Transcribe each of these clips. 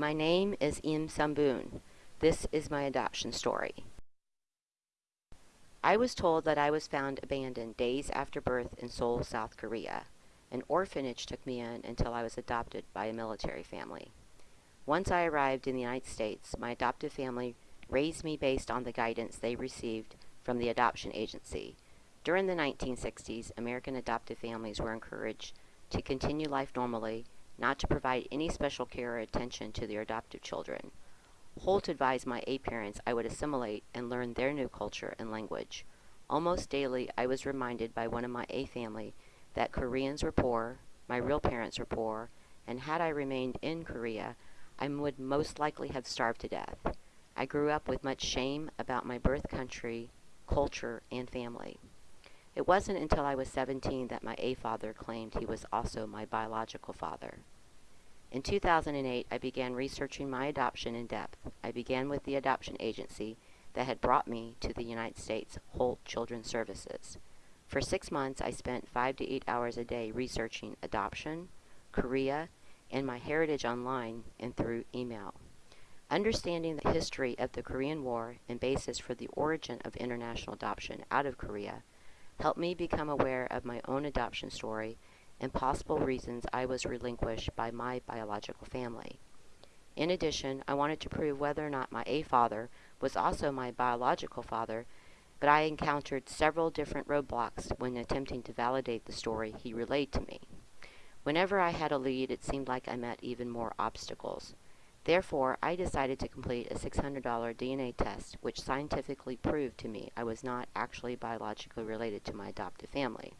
My name is Im Sambun. This is my adoption story. I was told that I was found abandoned days after birth in Seoul, South Korea. An orphanage took me in until I was adopted by a military family. Once I arrived in the United States, my adoptive family raised me based on the guidance they received from the adoption agency. During the 1960s, American adoptive families were encouraged to continue life normally, not to provide any special care or attention to their adoptive children. Holt advised my A parents I would assimilate and learn their new culture and language. Almost daily, I was reminded by one of my A family that Koreans were poor, my real parents were poor, and had I remained in Korea, I would most likely have starved to death. I grew up with much shame about my birth country, culture, and family. It wasn't until I was 17 that my A father claimed he was also my biological father. In 2008, I began researching my adoption in depth. I began with the adoption agency that had brought me to the United States, Holt Children's Services. For six months, I spent five to eight hours a day researching adoption, Korea, and my heritage online and through email. Understanding the history of the Korean War and basis for the origin of international adoption out of Korea helped me become aware of my own adoption story and possible reasons I was relinquished by my biological family. In addition, I wanted to prove whether or not my A father was also my biological father, but I encountered several different roadblocks when attempting to validate the story he relayed to me. Whenever I had a lead, it seemed like I met even more obstacles. Therefore, I decided to complete a $600 DNA test, which scientifically proved to me I was not actually biologically related to my adoptive family.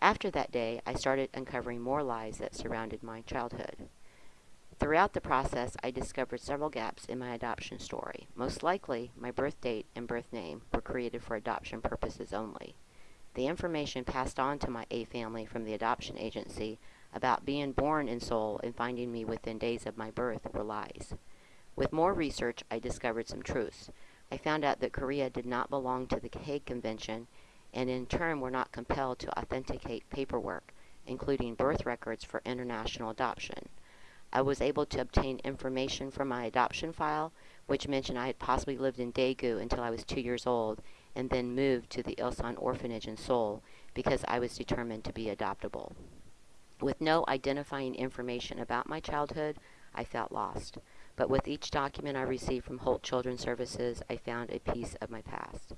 After that day, I started uncovering more lies that surrounded my childhood. Throughout the process, I discovered several gaps in my adoption story. Most likely, my birth date and birth name were created for adoption purposes only. The information passed on to my A family from the adoption agency about being born in Seoul and finding me within days of my birth were lies. With more research, I discovered some truths. I found out that Korea did not belong to the Hague Convention and in turn were not compelled to authenticate paperwork, including birth records for international adoption. I was able to obtain information from my adoption file, which mentioned I had possibly lived in Daegu until I was two years old and then moved to the Ilsan orphanage in Seoul because I was determined to be adoptable. With no identifying information about my childhood, I felt lost. But with each document I received from Holt Children's Services, I found a piece of my past.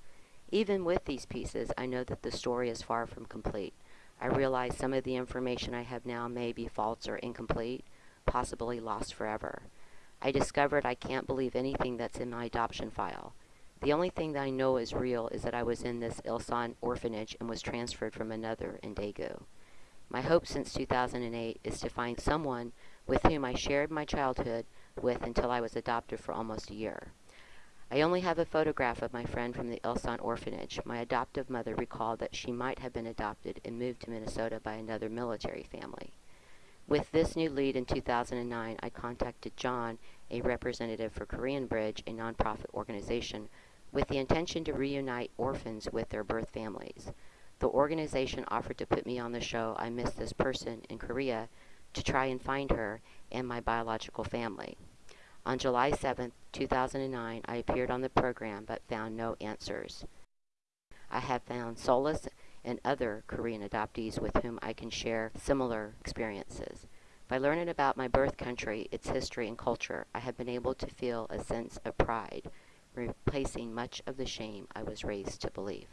Even with these pieces, I know that the story is far from complete. I realize some of the information I have now may be false or incomplete, possibly lost forever. I discovered I can't believe anything that's in my adoption file. The only thing that I know is real is that I was in this Ilsan orphanage and was transferred from another in Daegu. My hope since 2008 is to find someone with whom I shared my childhood with until I was adopted for almost a year. I only have a photograph of my friend from the Ilsan orphanage. My adoptive mother recalled that she might have been adopted and moved to Minnesota by another military family. With this new lead in 2009, I contacted John, a representative for Korean Bridge, a nonprofit organization with the intention to reunite orphans with their birth families. The organization offered to put me on the show I Miss This Person in Korea to try and find her and my biological family. On July 7, 2009, I appeared on the program but found no answers. I have found solace in other Korean adoptees with whom I can share similar experiences. By learning about my birth country, its history and culture, I have been able to feel a sense of pride replacing much of the shame I was raised to believe.